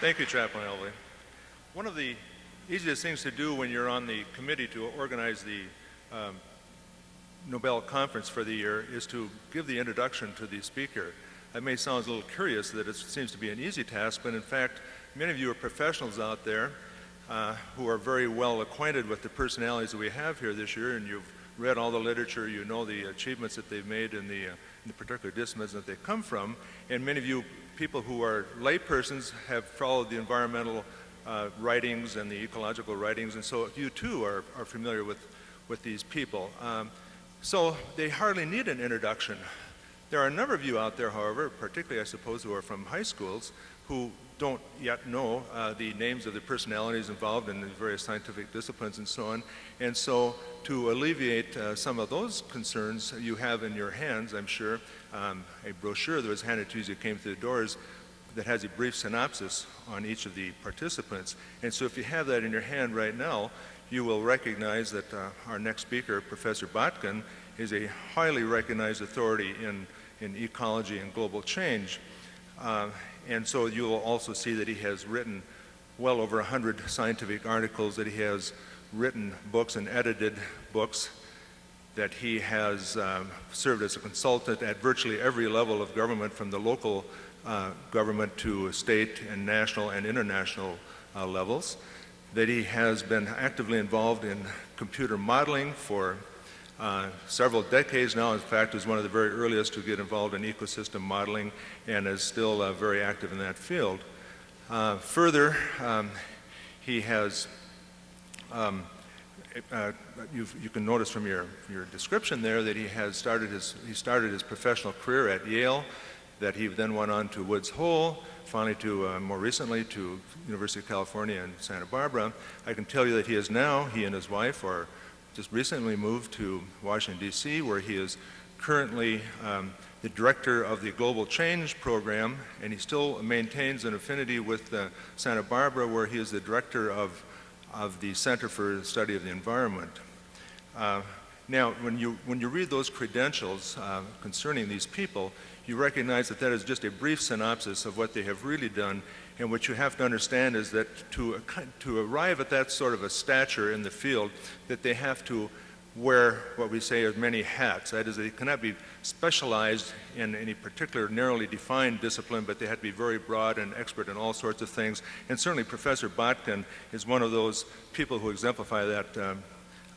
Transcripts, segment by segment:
Thank you, Chaplain Elvee. One of the easiest things to do when you're on the committee to organize the um, Nobel Conference for the year is to give the introduction to the speaker. That may sound a little curious that it seems to be an easy task, but in fact, many of you are professionals out there uh, who are very well acquainted with the personalities that we have here this year, and you've read all the literature, you know the achievements that they've made in the, uh, in the particular disciplines that they come from, and many of you people who are laypersons have followed the environmental uh, writings and the ecological writings, and so you too are, are familiar with, with these people. Um, so they hardly need an introduction. There are a number of you out there, however, particularly I suppose who are from high schools, who don't yet know uh, the names of the personalities involved in the various scientific disciplines and so on. And so to alleviate uh, some of those concerns, you have in your hands, I'm sure, um, a brochure that was handed to you as you came through the doors that has a brief synopsis on each of the participants. And so if you have that in your hand right now, you will recognize that uh, our next speaker, Professor Botkin, is a highly recognized authority in, in ecology and global change. Uh, and so you will also see that he has written well over 100 scientific articles, that he has written books and edited books, that he has um, served as a consultant at virtually every level of government from the local uh, government to state and national and international uh, levels, that he has been actively involved in computer modeling for uh, several decades now. In fact, is one of the very earliest to get involved in ecosystem modeling and is still uh, very active in that field. Uh, further, um, he has um, uh, you can notice from your, your description there that he has started his, he started his professional career at Yale, that he then went on to Woods Hole, finally to, uh, more recently, to University of California in Santa Barbara. I can tell you that he is now, he and his wife are just recently moved to Washington, D.C., where he is currently um, the director of the Global Change Program, and he still maintains an affinity with uh, Santa Barbara, where he is the director of, of the Center for the Study of the Environment. Uh, now, when you, when you read those credentials uh, concerning these people, you recognize that that is just a brief synopsis of what they have really done. And what you have to understand is that to, to arrive at that sort of a stature in the field, that they have to wear what we say are many hats. That is, they cannot be specialized in any particular narrowly defined discipline, but they have to be very broad and expert in all sorts of things. And certainly Professor Botkin is one of those people who exemplify that um,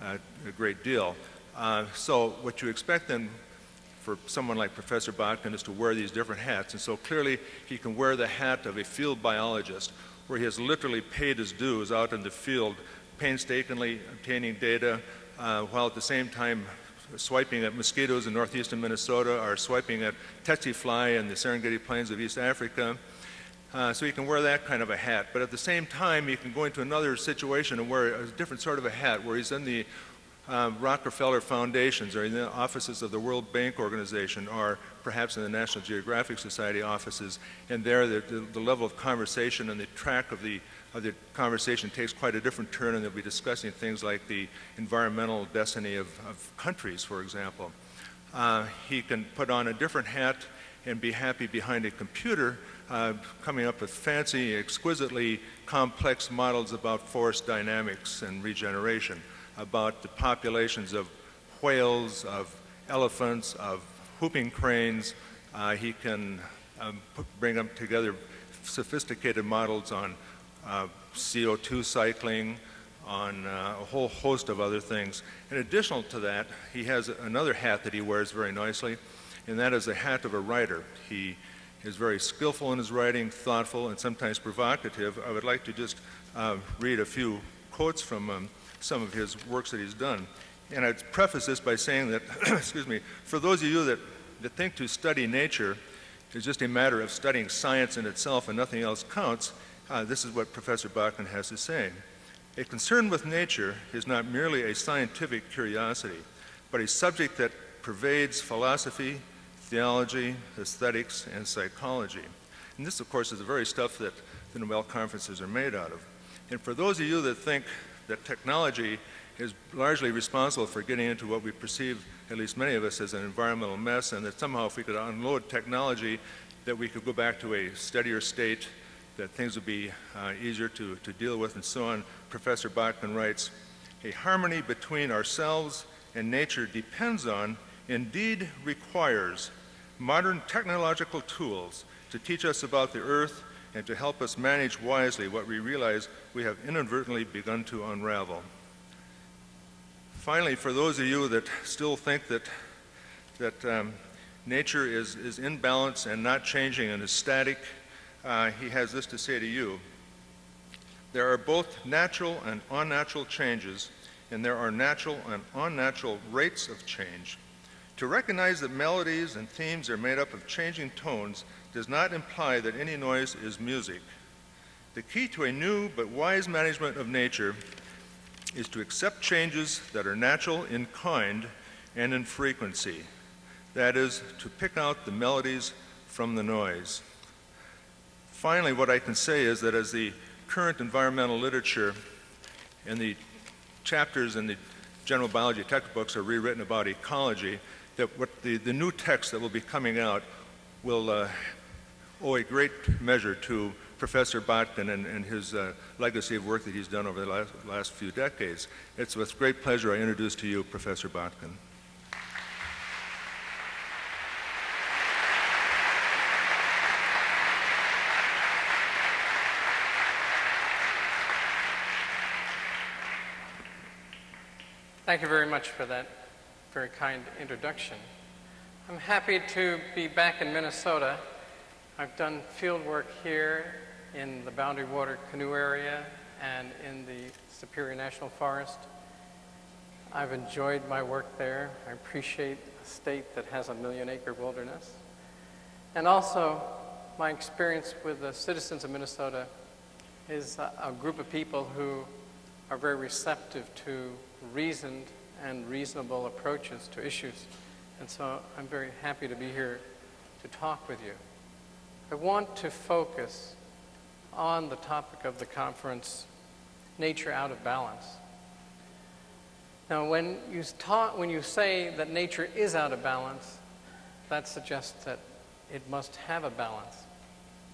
uh, a great deal. Uh, so what you expect then for someone like Professor Botkin is to wear these different hats. And so clearly he can wear the hat of a field biologist where he has literally paid his dues out in the field, painstakingly obtaining data, uh, while at the same time swiping at mosquitoes in northeastern Minnesota or swiping at tsetse fly in the Serengeti plains of East Africa. Uh, so you can wear that kind of a hat. But at the same time, you can go into another situation and wear a different sort of a hat where he's in the um, Rockefeller Foundations or in the offices of the World Bank Organization or perhaps in the National Geographic Society offices. And there the, the, the, level of conversation and the track of the, of the conversation takes quite a different turn and they'll be discussing things like the environmental destiny of, of countries, for example. Uh, he can put on a different hat and be happy behind a computer uh, coming up with fancy, exquisitely complex models about forest dynamics and regeneration about the populations of whales, of elephants, of whooping cranes. Uh, he can um, bring them together sophisticated models on uh, CO2 cycling, on uh, a whole host of other things. In addition to that, he has another hat that he wears very nicely, and that is the hat of a writer. He is very skillful in his writing, thoughtful, and sometimes provocative. I would like to just uh, read a few quotes from um, some of his works that he's done. And I'd preface this by saying that, excuse me, for those of you that, that think to study nature is just a matter of studying science in itself and nothing else counts, uh, this is what Professor Botkin has to say. A concern with nature is not merely a scientific curiosity, but a subject that pervades philosophy, theology, aesthetics, and psychology. And this, of course, is the very stuff that the Nobel conferences are made out of. And for those of you that think that technology is largely responsible for getting into what we perceive, at least many of us, as an environmental mess, and that somehow if we could unload technology, that we could go back to a steadier state that things would be uh, easier to, to deal with and so on, Professor Botkin writes, a harmony between ourselves and nature depends on, indeed requires, modern technological tools to teach us about the earth and to help us manage wisely what we realize we have inadvertently begun to unravel. Finally, for those of you that still think that, that um, nature is, is in balance and not changing and is static, uh, he has this to say to you. There are both natural and unnatural changes, and there are natural and unnatural rates of change. To recognize that melodies and themes are made up of changing tones does not imply that any noise is music. The key to a new but wise management of nature is to accept changes that are natural in kind and in frequency. That is, to pick out the melodies from the noise. Finally, what I can say is that as the current environmental literature and the chapters in the general biology textbooks are rewritten about ecology, that what the, the new text that will be coming out will uh, owe a great measure to Professor Botkin and, and his uh, legacy of work that he's done over the last, last few decades. It's with great pleasure I introduce to you Professor Botkin. Thank you very much for that very kind introduction. I'm happy to be back in Minnesota I've done field work here in the Boundary Water Canoe area and in the Superior National Forest. I've enjoyed my work there. I appreciate a state that has a million acre wilderness. And also, my experience with the citizens of Minnesota is a, a group of people who are very receptive to reasoned and reasonable approaches to issues. And so I'm very happy to be here to talk with you. I want to focus on the topic of the conference, nature out of balance. Now, when you, talk, when you say that nature is out of balance, that suggests that it must have a balance.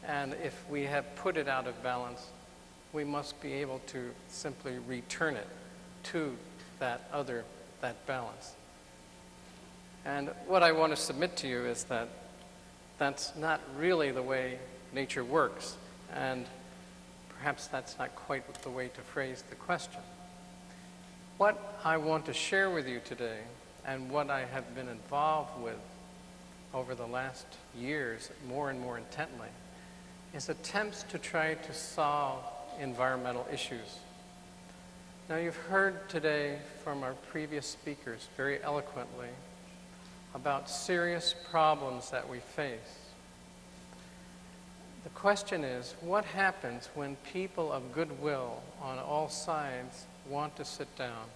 And if we have put it out of balance, we must be able to simply return it to that other, that balance. And what I want to submit to you is that that's not really the way nature works. And perhaps that's not quite the way to phrase the question. What I want to share with you today, and what I have been involved with over the last years more and more intently, is attempts to try to solve environmental issues. Now, you've heard today from our previous speakers very eloquently about serious problems that we face. The question is, what happens when people of goodwill on all sides want to sit down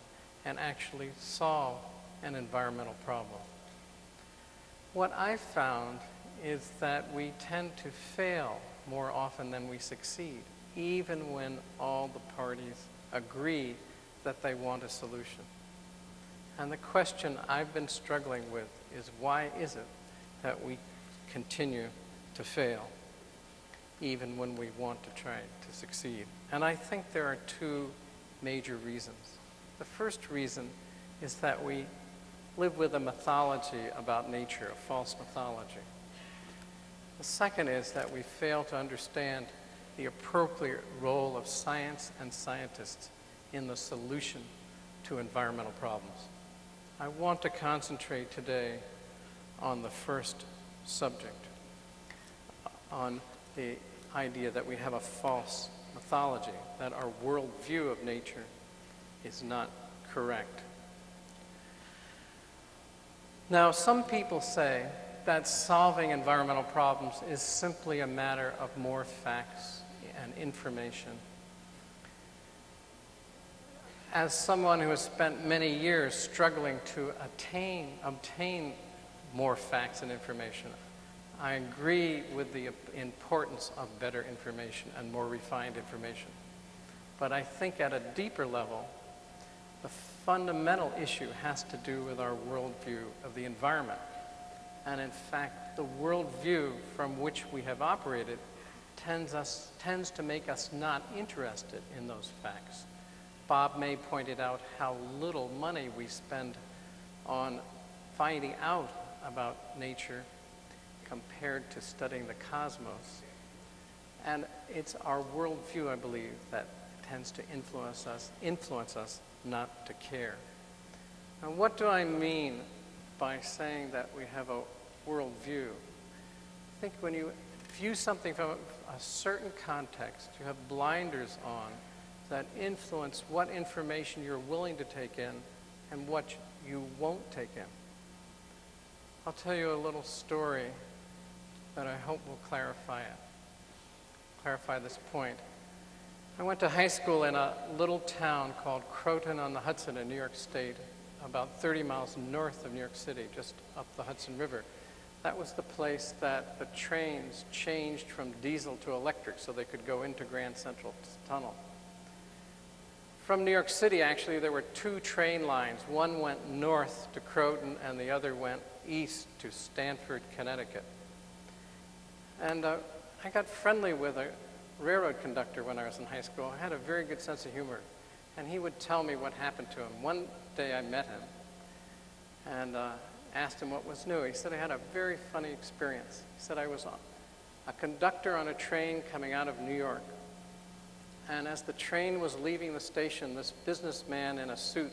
and actually solve an environmental problem? What I've found is that we tend to fail more often than we succeed, even when all the parties agree that they want a solution. And the question I've been struggling with is why is it that we continue to fail, even when we want to try to succeed? And I think there are two major reasons. The first reason is that we live with a mythology about nature, a false mythology. The second is that we fail to understand the appropriate role of science and scientists in the solution to environmental problems. I want to concentrate today on the first subject, on the idea that we have a false mythology, that our worldview of nature is not correct. Now, some people say that solving environmental problems is simply a matter of more facts and information as someone who has spent many years struggling to attain, obtain more facts and information, I agree with the importance of better information and more refined information. But I think at a deeper level, the fundamental issue has to do with our worldview of the environment. And in fact, the worldview from which we have operated tends, us, tends to make us not interested in those facts. Bob May pointed out how little money we spend on finding out about nature compared to studying the cosmos. And it's our worldview, I believe, that tends to influence us, influence us not to care. Now, what do I mean by saying that we have a worldview? I think when you view something from a, certain context, you have blinders on that influence what information you're willing to take in and what you won't take in. I'll tell you a little story that I hope will clarify it, clarify this point. I went to high school in a little town called Croton on the Hudson in New York State, about 30 miles north of New York City, just up the Hudson River. That was the place that the trains changed from diesel to electric so they could go into Grand Central Tunnel. From New York City, actually, there were two train lines. One went north to Croton and the other went east to Stamford, Connecticut. And uh, I got friendly with a railroad conductor when I was in high school. I had a very good sense of humor. And he would tell me what happened to him. One day I met him and uh, asked him what was new. He said I had a very funny experience. He said I was a, a conductor on a train coming out of New York. And as the train was leaving the station, this businessman in a suit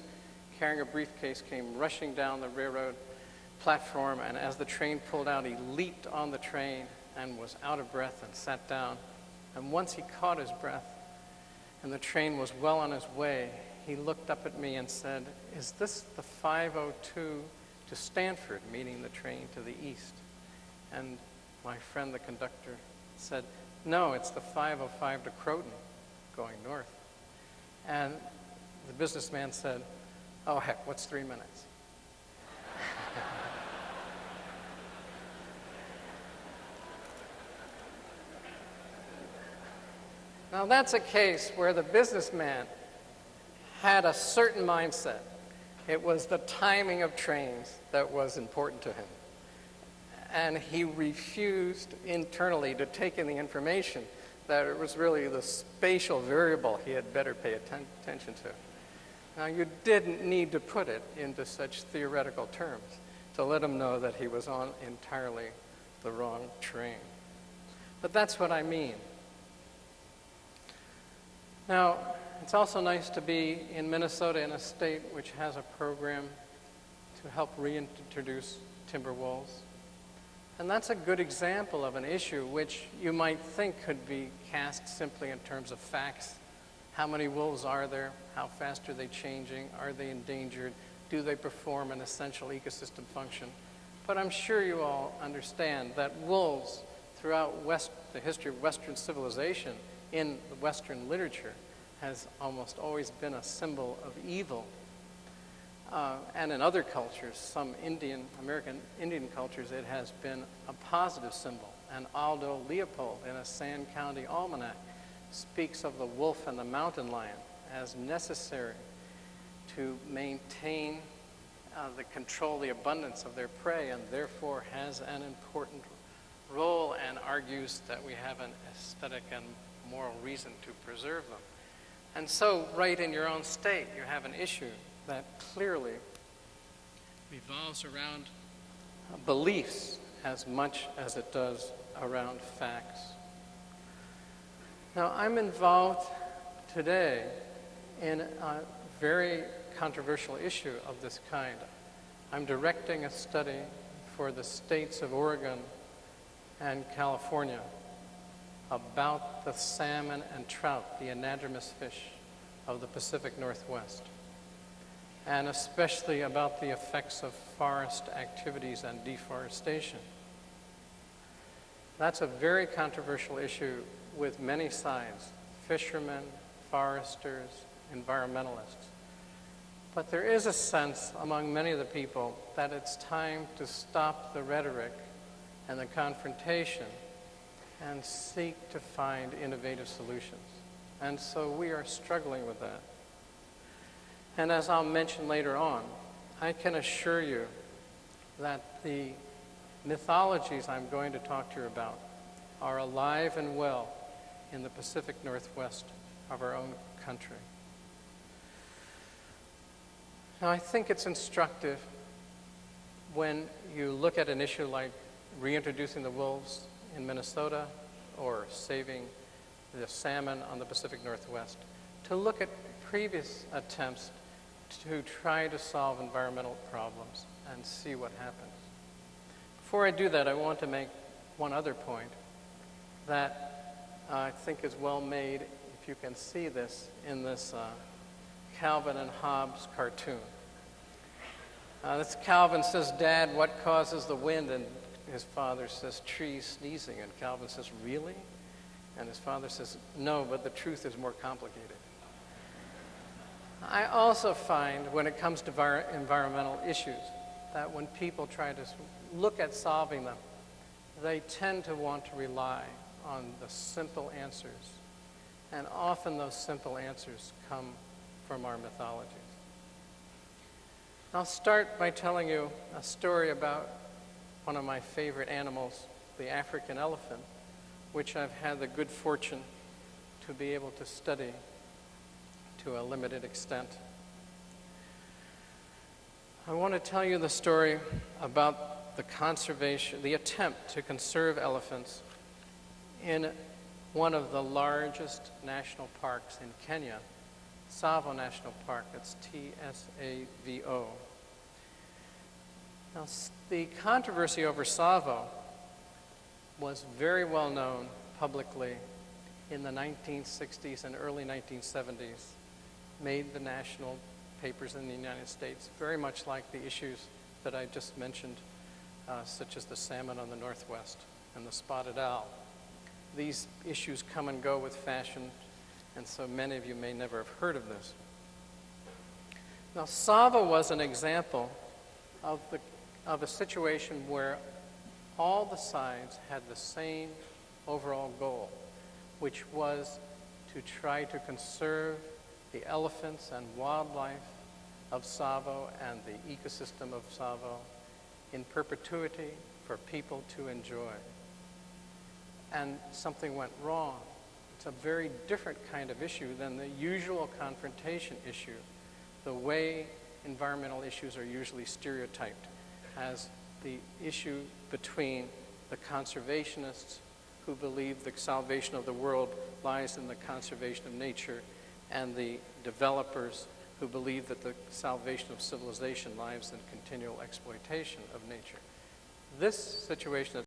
carrying a briefcase came rushing down the railroad platform. And as the train pulled out, he leaped on the train and was out of breath and sat down. And once he caught his breath and the train was well on his way, he looked up at me and said, Is this the 502 to Stamford, meaning the train to the east? And my friend, the conductor, said, No, it's the 505 to Croton going north. And the businessman said, Oh, heck, what's three minutes? Now, that's a case where the businessman had a certain mindset. It was the timing of trains that was important to him. And he refused internally to take in the information that it was really the spatial variable he had better pay atten attention to. Now, you didn't need to put it into such theoretical terms to let him know that he was on entirely the wrong train. But that's what I mean. Now, it's also nice to be in Minnesota in a state which has a program to help reintroduce timber wolves. And that's a good example of an issue which you might think could be cast simply in terms of facts. How many wolves are there? How fast are they changing? Are they endangered? Do they perform an essential ecosystem function? But I'm sure you all understand that wolves, throughout West, the history of Western civilization, in Western literature, has almost always been a symbol of evil uh, and in other cultures, some Indian, American Indian cultures, it has been a positive symbol. And Aldo Leopold in a Sand County Almanac speaks of the wolf and the mountain lion as necessary to maintain uh, the control, the abundance of their prey, and therefore has an important role and argues that we have an aesthetic and moral reason to preserve them. And so, right in your own state, you have an issue that clearly revolves around beliefs as much as it does around facts. Now, I'm involved today in a very controversial issue of this kind. I'm directing a study for the states of Oregon and California about the salmon and trout, the anadromous fish of the Pacific Northwest and especially about the effects of forest activities and deforestation. That's a very controversial issue with many sides, fishermen, foresters, environmentalists. But there is a sense among many of the people that it's time to stop the rhetoric and the confrontation and seek to find innovative solutions. And so we are struggling with that. And as I'll mention later on, I can assure you that the mythologies I'm going to talk to you about are alive and well in the Pacific Northwest of our own country. Now, I think it's instructive when you look at an issue like reintroducing the wolves in Minnesota or saving the salmon on the Pacific Northwest to look at previous attempts to try to solve environmental problems and see what happens. Before I do that, I want to make one other point that I think is well made, if you can see this, in this uh, Calvin and Hobbes cartoon. Uh, this Calvin says, Dad, what causes the wind? And his father says, trees sneezing. And Calvin says, really? And his father says, no, but the truth is more complicated. I also find when it comes to vir- environmental issues that when people try to look at solving them, they tend to want to rely on the simple answers. And often those simple answers come from our mythologies. I'll start by telling you a story about one of my favorite animals, the African elephant, which I've had the good fortune to be able to study to a limited extent. I want to tell you the story about the conservation, the attempt to conserve elephants in one of the largest national parks in Kenya, Tsavo National Park. It's T S A V O. Now, the controversy over Tsavo was very well known publicly in the 1960s and early 1970s, made the national papers in the United States, very much like the issues that I just mentioned, uh, such as the salmon on the Northwest and the spotted owl. These issues come and go with fashion, and so many of you may never have heard of this. Now, Tsavo was an example of, the, of a situation where all the sides had the same overall goal, which was to try to conserve the elephants and wildlife of Tsavo and the ecosystem of Tsavo in perpetuity for people to enjoy. And something went wrong. It's a very different kind of issue than the usual confrontation issue, the way environmental issues are usually stereotyped as the issue between the conservationists who believe the salvation of the world lies in the conservation of nature and the developers who believe that the salvation of civilization lies in continual exploitation of nature. This situation